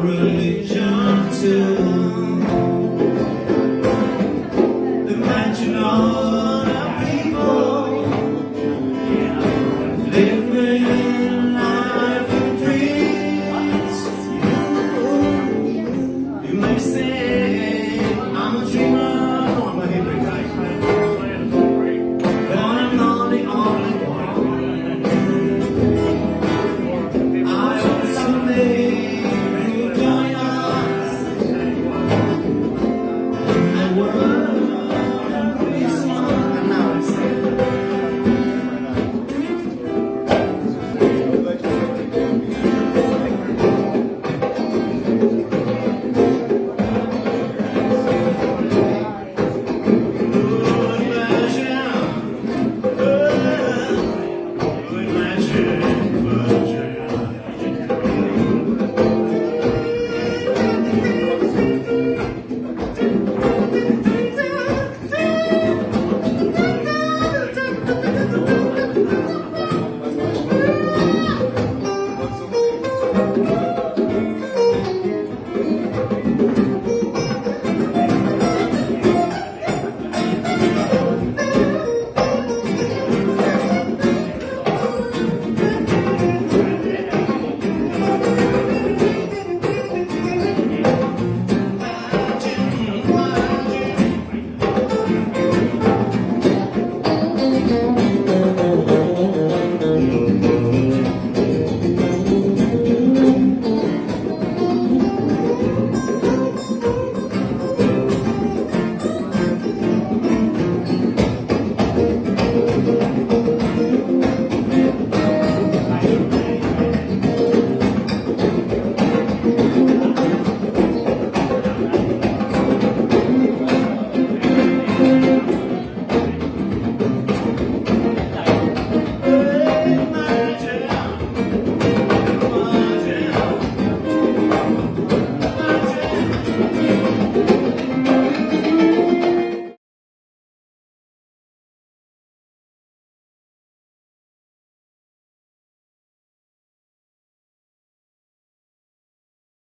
religion too.